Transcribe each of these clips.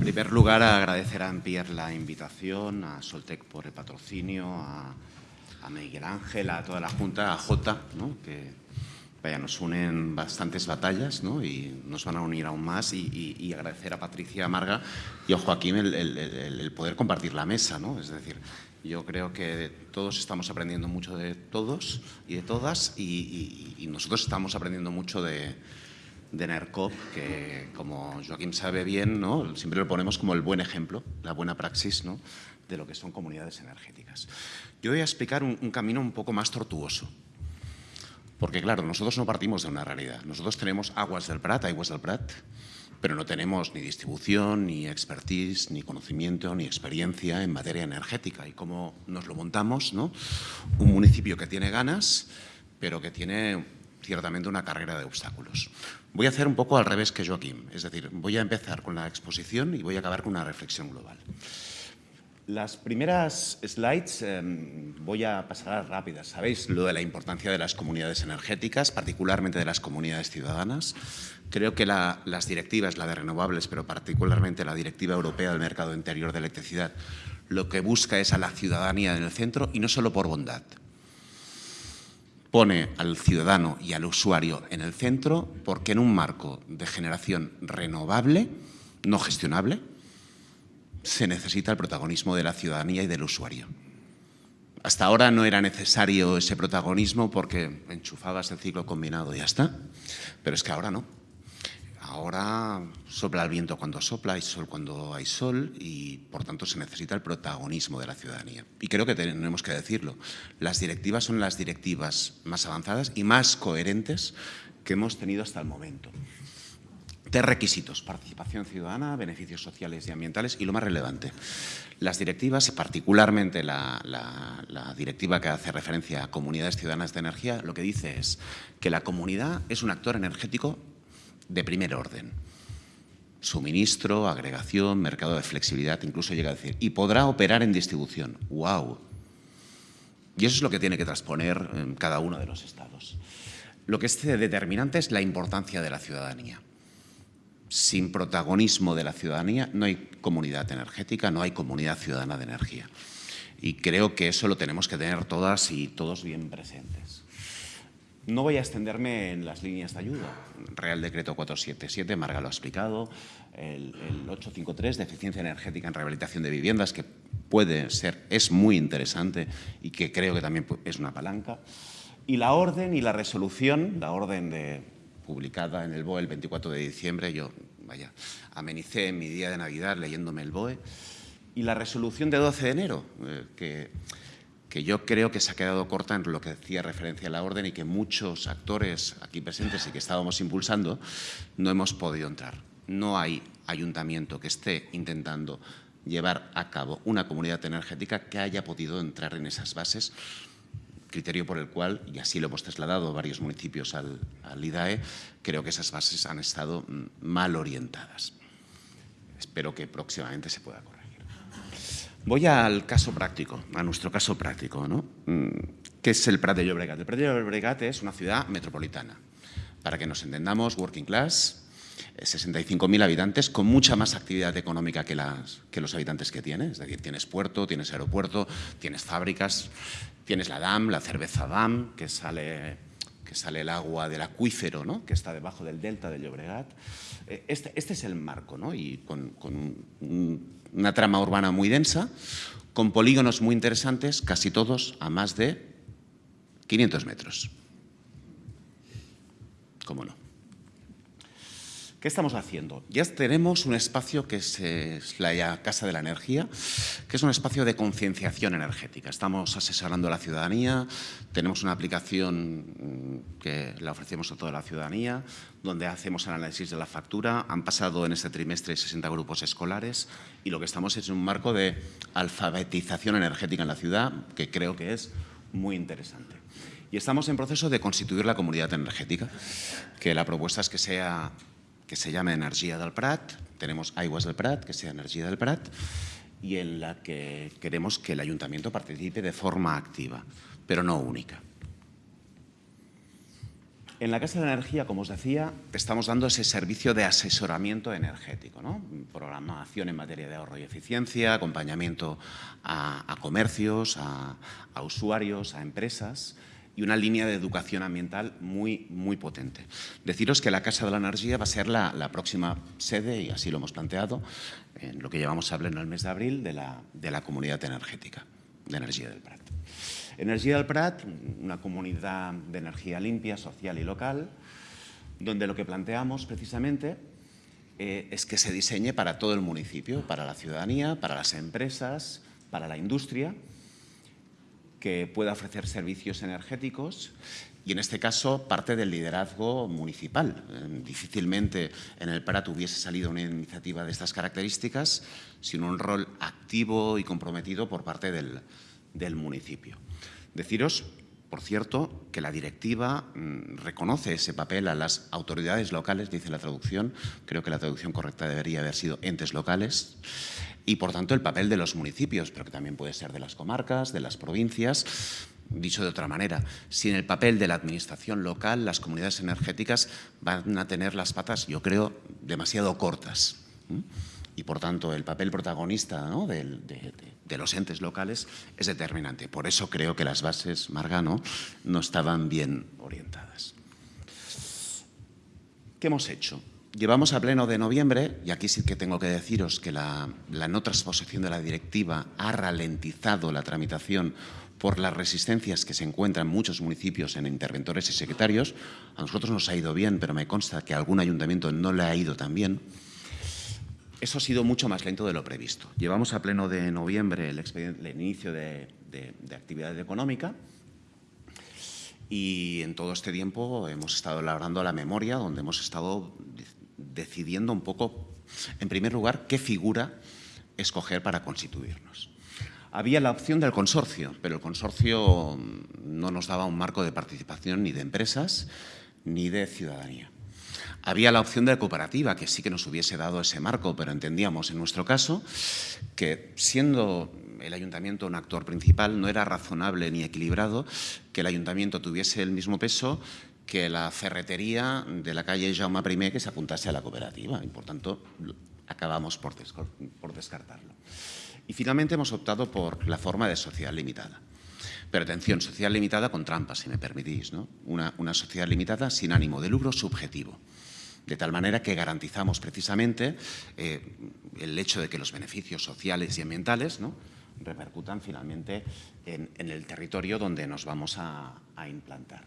En primer lugar, agradecer a Ampier la invitación, a Soltec por el patrocinio, a, Miguel Ángel, a toda la Junta, a Jota, que vaya, nos unen bastantes batallas y nos van a unir aún más y, agradecer a Patricia Marga y a Joaquín el, poder compartir la mesa. ¿no? Es decir, yo creo que todos estamos aprendiendo mucho de todos y de todas y, nosotros estamos aprendiendo mucho de, de NERCOP, que como Joaquín sabe bien, ¿no? siempre lo ponemos como el buen ejemplo, la buena praxis ¿no? de lo que son comunidades energéticas. Yo voy a explicar un, un camino un poco más tortuoso, porque claro, nosotros no partimos de una realidad. Nosotros tenemos aguas del Prat, aguas del Prat, pero no tenemos ni distribución, ni expertise, ni conocimiento, ni experiencia en materia energética. Y cómo nos lo montamos, ¿no? Un municipio que tiene ganas, pero que tiene ciertamente una carrera de obstáculos. Voy a hacer un poco al revés que Joaquín, es decir, voy a empezar con la exposición y voy a acabar con una reflexión global. Las primeras slides em, voy a pasar rápidas. Sabéis lo de la importancia de las comunidades energéticas, particularmente de las comunidades ciudadanas. Creo que las directivas, la de renovables, pero particularmente la Directiva Europea del Mercado Interior de Electricidad, lo que busca es a la ciudadanía en el centro y no solo por bondad. Pone al ciudadano y al usuario en el centro porque en un marco de generación renovable, no gestionable, se necesita el protagonismo de la ciudadanía y del usuario. Hasta ahora no era necesario ese protagonismo porque enchufabas el ciclo combinado y ya está, pero es que ahora no. Ahora sopla el viento cuando sopla, hay sol cuando hay sol y, por tanto, se necesita el protagonismo de la ciudadanía. Y creo que tenemos que decirlo. Las directivas son las directivas más avanzadas y más coherentes que hemos tenido hasta el momento. Tres requisitos, participación ciudadana, beneficios sociales y ambientales y lo más relevante, las directivas particularmente la, directiva que hace referencia a comunidades ciudadanas de energía, lo que dice es que la comunidad es un actor energético de primer orden. Suministro, agregación, mercado de flexibilidad, incluso llega a decir, y podrá operar en distribución. ¡Wow! Y eso es lo que tiene que transponer en cada uno de los estados. Lo que es determinante es la importancia de la ciudadanía sin protagonismo de la ciudadanía no hay comunidad energética, no hay comunidad ciudadana de energía. Y creo que eso lo tenemos que tener todas y todos bien presentes. No voy a extenderme en las líneas de ayuda. Real Decreto 477, Marga lo ha explicado, el, 853 de eficiencia energética en rehabilitación de viviendas, que puede ser, es muy interesante y que creo que también es una palanca. Y la orden y la resolución, la orden de publicada en el BOE el 24 de diciembre. Yo, vaya, amenicé mi día de Navidad leyéndome el BOE. Y la resolución de 12 de enero, eh, que, que yo creo que se ha quedado corta en lo que decía referencia a la orden y que muchos actores aquí presentes y que estábamos impulsando no hemos podido entrar. No hay ayuntamiento que esté intentando llevar a cabo una comunidad energética que haya podido entrar en esas bases criterio por el cual, y así lo hemos trasladado varios municipios al, IDAE, creo que esas bases han estado mm, mal orientadas. Espero que próximamente se pueda corregir. Voy al caso práctico, a nuestro caso práctico. ¿no? Mm, ¿Qué es el Prat de Llobregat? El Prat de Llobregat es una ciudad metropolitana. Para que nos entendamos, working class, 65.000 habitantes con mucha más actividad económica que, los habitantes que tiene. Es decir, tienes puerto, tienes aeropuerto, tienes fábricas, Tienes la DAM, la cerveza DAM, que sale, que sale el agua del acuífero, ¿no? que está debajo del delta del Llobregat. Eh, este, este es el marco, ¿no? y con, una trama urbana muy densa, con polígonos muy interesantes, casi todos a más de 500 metros. ¿Cómo no? ¿Qué estamos haciendo? Ya tenemos un espacio que es, la Casa de la Energía, que es un espacio de concienciación energética. Estamos asesorando a la ciudadanía, tenemos una aplicación mm, que la ofrecemos a toda la ciudadanía, donde hacemos el análisis de la factura. Han pasado en este trimestre 60 grupos escolares y lo que estamos es un marco de alfabetización energética en la ciudad, que creo que es muy interesante. Y estamos en proceso de constituir la comunidad energética, que la propuesta es que sea que se llama Energía del Prat, tenemos Aguas del Prat, que sea Energía del Prat, y en la que queremos que el ayuntamiento participe de forma activa, pero no única. En la Casa de la Energía, como os decía, estamos dando ese servicio de asesoramiento energético, ¿no? programación en materia de ahorro y eficiencia, acompañamiento a, comercios, a, usuarios, a empresas y una línea de educación ambiental muy, muy potente. Deciros que la Casa de la Energía va a ser la, próxima sede, y así lo hemos planteado, en lo que llevamos en el mes de abril, de la, de la Comunidad Energética de Energía del Prat. Energía del Prat, una comunidad de energía limpia, social y local, donde lo que planteamos precisamente eh, es que se diseñe para todo el municipio, para la ciudadanía, para las empresas, para la industria, que pueda ofrecer servicios energéticos y en este caso parte del liderazgo municipal. Eh, difícilmente en el Prat hubiese salido una iniciativa de estas características sin un rol activo y comprometido por parte del, del municipio. Deciros, por cierto, que la directiva mm, reconoce ese papel a las autoridades locales, dice la traducción, creo que la traducción correcta debería haber sido entes locales, y por tanto el papel de los municipios, pero que también puede ser de las comarcas, de las provincias, Dicho de otra manera, sin el papel de la administración local, las comunidades energéticas van a tener las patas, yo creo, demasiado cortas y, por tanto, el papel protagonista de, los entes locales es determinante. Por eso creo que las bases, Margano, no estaban bien orientadas. ¿Qué hemos hecho? Llevamos a pleno de noviembre, y aquí sí que tengo que deciros que la, no transposición de la directiva ha ralentizado la tramitación por las resistencias que se encuentran en muchos municipios en interventores y secretarios. A nosotros nos ha ido bien, pero me consta que algún ayuntamiento no le ha ido tan bien. Eso ha sido mucho más lento de lo previsto. Llevamos a pleno de noviembre el, inicio de, actividad económica y en todo este tiempo hemos estado elaborando la memoria donde hemos estado decidiendo un poco, en primer lugar, qué figura escoger para constituirnos. Había la opción del consorcio, pero el consorcio no nos daba un marco de participación ni de empresas ni de ciudadanía. Había la opción de cooperativa, que sí que nos hubiese dado ese marco, pero entendíamos en nuestro caso que siendo el ayuntamiento un actor principal no era razonable ni equilibrado que el ayuntamiento tuviese el mismo peso que la ferretería de la calle Jaume I que se apuntase a la cooperativa y por tanto acabamos por, descartarlo. Y finalmente hemos optado por la forma de sociedad limitada. Pero atención, sociedad limitada con trampas, si me permitís, ¿no? una, una sociedad limitada sin ánimo de lucro subjetivo de tal manera que garantizamos precisamente eh, el hecho de que los beneficios sociales y ambientales ¿no? repercutan finalmente en, el territorio donde nos vamos a, implantar.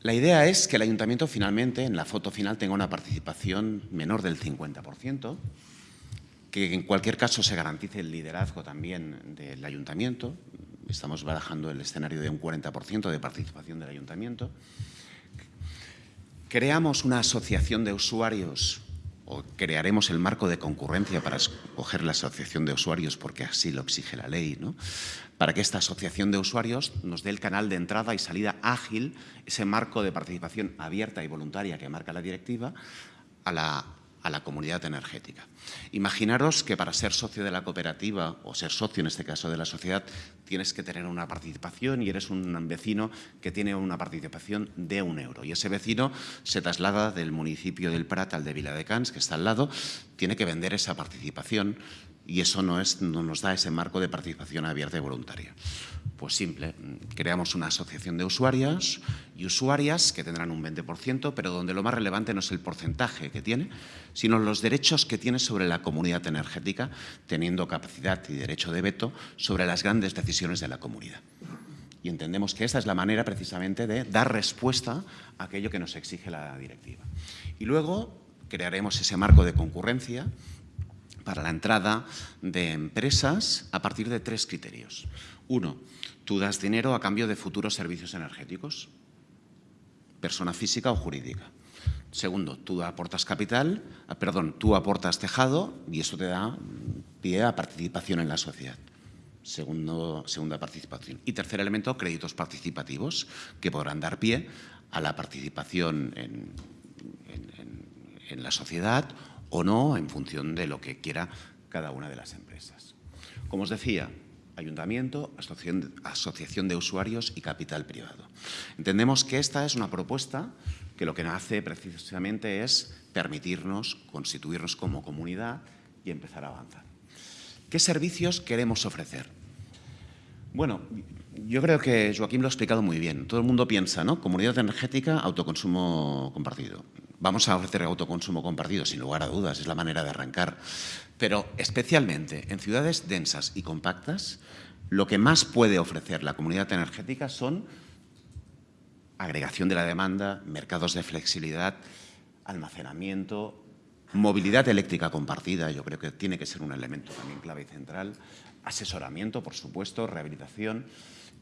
La idea es que el ayuntamiento finalmente, en la foto final, tenga una participación menor del 50%, que en cualquier caso se garantice el liderazgo también del ayuntamiento. Estamos barajando el escenario de un 40% de participación del ayuntamiento creamos una asociación de usuarios o crearemos el marco de concurrencia para escoger la asociación de usuarios porque así lo exige la ley, ¿no? para que esta asociación de usuarios nos dé el canal de entrada y salida ágil, ese marco de participación abierta y voluntaria que marca la directiva, a la a la comunidad energética. Imaginaros que para ser socio de la cooperativa o ser socio en este caso de la sociedad tienes que tener una participación y eres un vecino que tiene una participación de un euro y ese vecino se traslada del municipio del Prat al de Viladecans, que está al lado, tiene que vender esa participación y eso no, es, no nos da ese marco de participación abierta y voluntaria. Pues simple, creamos una asociación de usuarios y usuarias que tendrán un 20%, pero donde lo más relevante no es el porcentaje que tiene, sino los derechos que tiene sobre la comunidad energética, teniendo capacidad y derecho de veto sobre las grandes decisiones de la comunidad. Y entendemos que esta es la manera precisamente de dar respuesta a aquello que nos exige la directiva. Y luego crearemos ese marco de concurrencia para la entrada de empresas a partir de tres criterios. Uno, tú das dinero a cambio de futuros servicios energéticos, persona física o jurídica. Segundo, tú aportas capital, ah, perdón, tú aportas tejado y eso te da pie a participación en la sociedad. Segundo, segunda participación. Y tercer elemento, créditos participativos, que podrán dar pie a la participación en, en la sociedad o no, en función de lo que quiera cada una de las empresas. Como os decía, ayuntamiento, asociación de usuarios y capital privado. Entendemos que esta es una propuesta que lo que hace precisamente es permitirnos constituirnos como comunidad y empezar a avanzar. ¿Qué servicios queremos ofrecer? Bueno, yo creo que Joaquín lo ha explicado muy bien. Todo el mundo piensa, ¿no? Comunidad energética, autoconsumo compartido. Vamos a ofrecer autoconsumo compartido, sin lugar a dudas, es la manera de arrancar. Pero especialmente en ciudades densas y compactas, lo que más puede ofrecer la comunidad energética son agregación de la demanda, mercados de flexibilidad, almacenamiento, movilidad eléctrica compartida, yo creo que tiene que ser un elemento también clave y central, asesoramiento, por supuesto, rehabilitación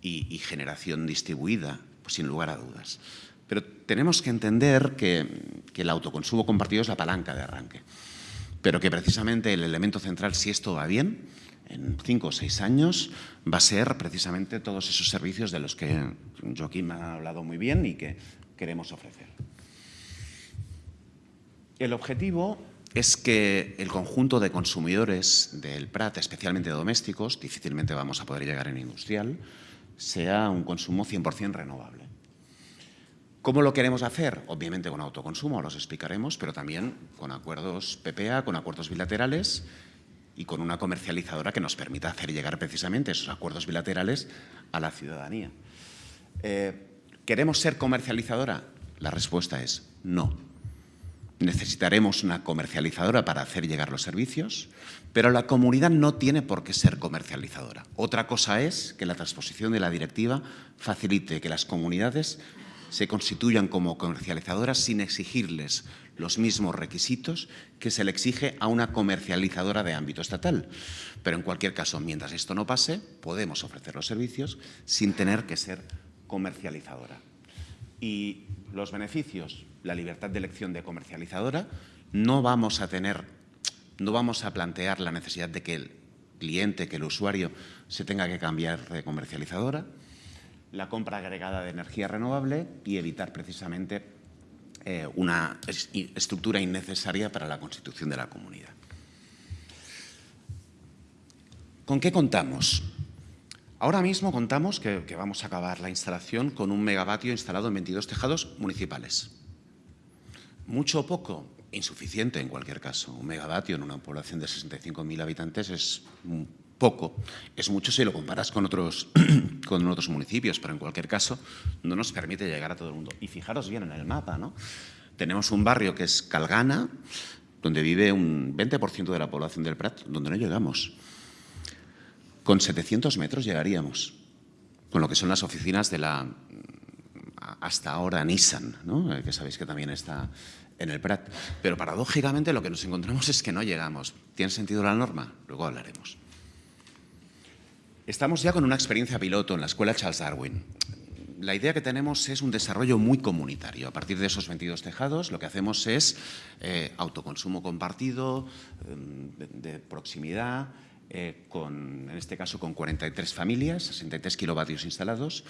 y, generación distribuida, pues sin lugar a dudas. Pero tenemos que entender que, el autoconsumo compartido es la palanca de arranque, pero que precisamente el elemento central, si esto va bien, en cinco o seis años va a ser precisamente todos esos servicios de los que Joaquín ha hablado muy bien y que queremos ofrecer. El objetivo es que el conjunto de consumidores del Prat, especialmente domésticos, difícilmente vamos a poder llegar en industrial, sea un consumo 100% renovable. ¿Cómo lo queremos hacer? Obviamente con autoconsumo, los explicaremos, pero también con acuerdos PPA, con acuerdos bilaterales y con una comercializadora que nos permita hacer llegar precisamente esos acuerdos bilaterales a la ciudadanía. Eh, ¿Queremos ser comercializadora? La respuesta es no. Necesitaremos una comercializadora para hacer llegar los servicios, pero la comunidad no tiene por qué ser comercializadora. Otra cosa es que la transposición de la directiva facilite que las comunidades se constituyan como comercializadoras sin exigirles los mismos requisitos que se le exige a una comercializadora de ámbito estatal. Pero en cualquier caso, mientras esto no pase, podemos ofrecer los servicios sin tener que ser comercializadora. Y los beneficios, la libertad de elección de comercializadora, no vamos a tener, no vamos a plantear la necesidad de que el cliente, que el usuario se tenga que cambiar de comercializadora, la compra agregada de energía renovable y evitar precisamente eh, una estructura innecesaria para la constitución de la comunidad. ¿Con qué contamos? Ahora mismo contamos que, vamos a acabar la instalación con un megavatio instalado en 22 tejados municipales. Mucho o poco, insuficiente en cualquier caso. Un megavatio en una población de 65.000 habitantes es poco. Es mucho si lo comparas con otros, con otros municipios, pero en cualquier caso no nos permite llegar a todo el mundo. Y fijaros bien en el mapa, ¿no? Tenemos un barrio que es Calgana, donde vive un 20% de la población del Prat, donde no llegamos. Con 700 metros llegaríamos, con lo que son las oficinas de la, hasta ahora, Nissan. Eh, que sabéis que también está en el Prat. Pero paradójicamente lo que nos encontramos es que no llegamos. ¿Tiene sentido la norma? Luego hablaremos. Estamos ya con una experiencia piloto en la Escuela Charles Darwin. La idea que tenemos es un desarrollo muy comunitario. A partir de esos 22 tejados lo que hacemos es eh, autoconsumo compartido, eh, de, proximidad, eh, con, en este caso con 43 familias, 63 kilovatios instalados,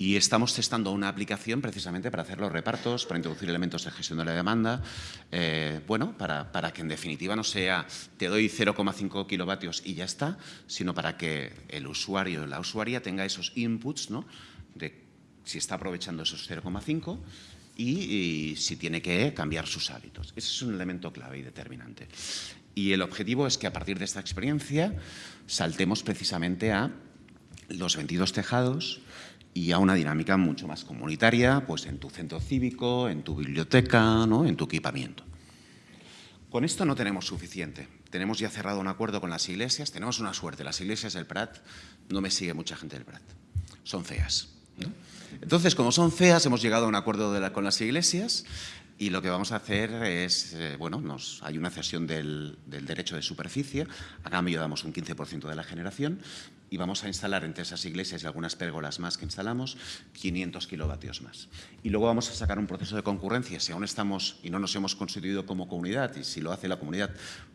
y estamos testando una aplicación precisamente para hacer los repartos, para introducir elementos de gestión de la demanda, eh, bueno, para, que en definitiva no sea te doy 0,5 kilovatios y ya está, sino para que el usuario o la usuaria tenga esos inputs, ¿no? De si está aprovechando esos 0,5 y, y si tiene que cambiar sus hábitos. Ese es un elemento clave y determinante. Y el objetivo es que a partir de esta experiencia saltemos precisamente a los 22 tejados, y a una dinámica mucho más comunitaria, pues en tu centro cívico, en tu biblioteca, ¿no? en tu equipamiento. Con esto no tenemos suficiente. Tenemos ya cerrado un acuerdo con las iglesias. Tenemos una suerte. Las iglesias del Prat, no me sigue mucha gente del Prat. Son feas. Entonces, como son feas, hemos llegado a un acuerdo con las iglesias y lo que vamos a hacer es, eh, bueno, nos, hay una cesión del, derecho de superficie, a cambio damos un 15% de la generación y vamos a instalar entre esas iglesias y algunas pérgolas más que instalamos 500 kilovatios más. Y luego vamos a sacar un proceso de concurrencia, si aún estamos y no nos hemos constituido como comunidad y si lo hace la comunidad,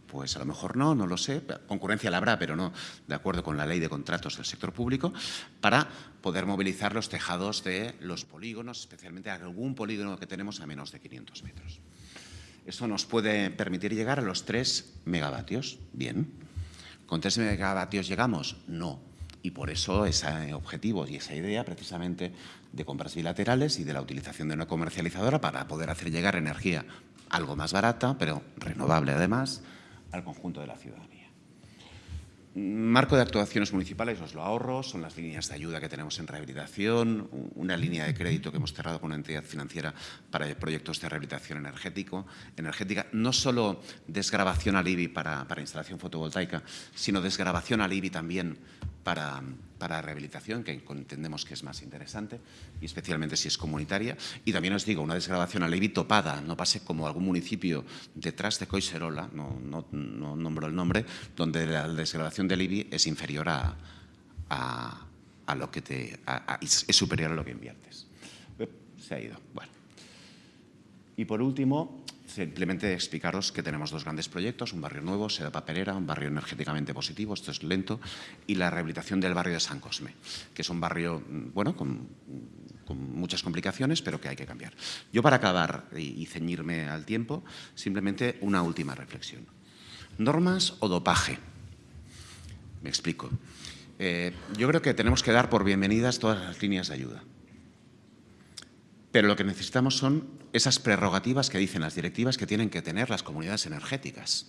pues a lo mejor no, no lo sé, concurrencia la habrá, pero no de acuerdo con la ley de contratos del sector público, para poder movilizar los tejados de los polígonos, especialmente algún polígono que tenemos a menos de 500 metros. Eso nos puede permitir llegar a los 3 megavatios. Bien. ¿Con 3 megavatios llegamos? No. Y por eso ese objetivo y esa idea precisamente de compras bilaterales y de la utilización de una comercializadora para poder hacer llegar energía algo más barata, pero renovable además, al conjunto de la ciudadanía. Marco de actuaciones municipales, os lo ahorro, son las líneas de ayuda que tenemos en rehabilitación, una línea de crédito que hemos cerrado con una entidad financiera para proyectos de rehabilitación energético, energética, no solo desgrabación al IBI para, para instalación fotovoltaica, sino desgrabación al IBI también para, rehabilitación, que entendemos que es más interesante, y especialmente si es comunitaria. Y también os digo, una desgrabación a IBI topada, no pase como algún municipio detrás de Coiserola, no, no, no nombro el nombre, donde la desgrabación del IBI es inferior a, a lo que te... es superior a lo que inviertes. Se ha ido. Bueno. Y por último, simplemente explicaros que tenemos dos grandes proyectos, un barrio nuevo, Seda Papelera, un barrio energéticamente positivo, esto es lento, y la rehabilitación del barrio de San Cosme, que es un barrio, mm, bueno, con, muchas complicaciones, pero que hay que cambiar. Yo para acabar y, ceñirme al tiempo, simplemente una última reflexión. ¿Normas o dopaje? Me explico. Eh, yo creo que tenemos que dar por bienvenidas todas las líneas de ayuda. Pero lo que necesitamos son esas prerrogativas que dicen las directivas que tienen que tener las comunidades energéticas.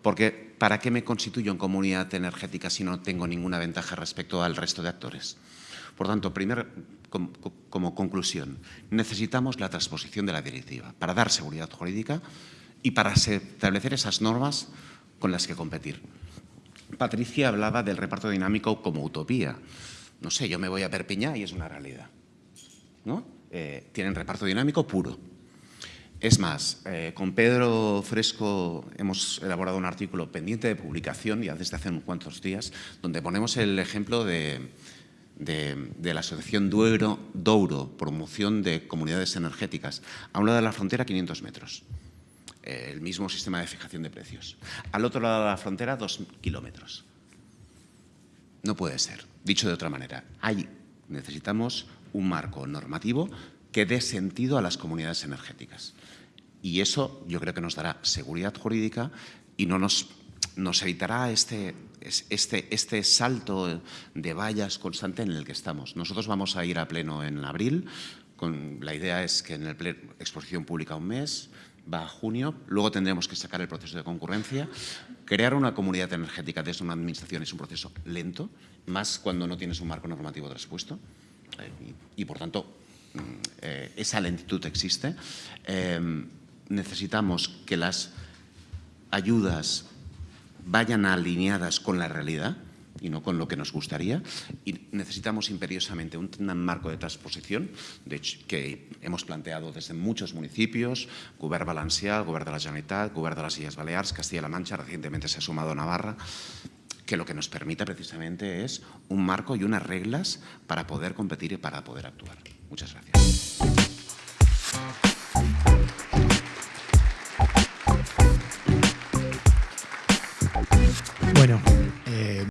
Porque ¿para qué me constituyo en comunidad energética si no tengo ninguna ventaja respecto al resto de actores? Por tanto, primer, como, conclusión, necesitamos la transposición de la directiva para dar seguridad jurídica y para establecer esas normas con las que competir. Patricia hablaba del reparto dinámico como utopía. No sé, yo me voy a Perpiñá y es una realidad. ¿no? Eh, tienen reparto dinámico puro. Es más, eh, con Pedro Fresco hemos elaborado un artículo pendiente de publicación ya desde hace unos cuantos días, donde ponemos el ejemplo de, la Asociación Duero, Douro, promoción de comunidades energéticas, a un lado de la frontera 500 metros, eh, el mismo sistema de fijación de precios. Al otro lado de la frontera, dos kilómetros. No puede ser. Dicho de otra manera, hay, necesitamos un marco normativo que dé sentido a las comunidades energéticas. Y eso yo creo que nos dará seguridad jurídica y no nos, nos evitará este, este, este salto de vallas constante en el que estamos. Nosotros vamos a ir a pleno en abril, con, la idea es que en el pleno, exposición pública un mes, va a junio, luego tendremos que sacar el proceso de concurrencia. Crear una comunidad energética desde una administración es un proceso lento, más cuando no tienes un marco normativo traspuesto. Eh, y, por tanto, mm, eh, esa lentitud existe. Em, necesitamos que las ayudas vayan alineadas con la realidad y no con lo que nos gustaría. Y necesitamos imperiosamente un, marco de transposición que hemos planteado desde muchos municipios, Govern Valencià, Govern de la Generalitat, Govern de las Illes Balears, Castilla-La Mancha, recientemente se ha sumado Navarra, que lo que nos permita precisamente es un marco y unas reglas para poder competir y para poder actuar. Muchas gracias.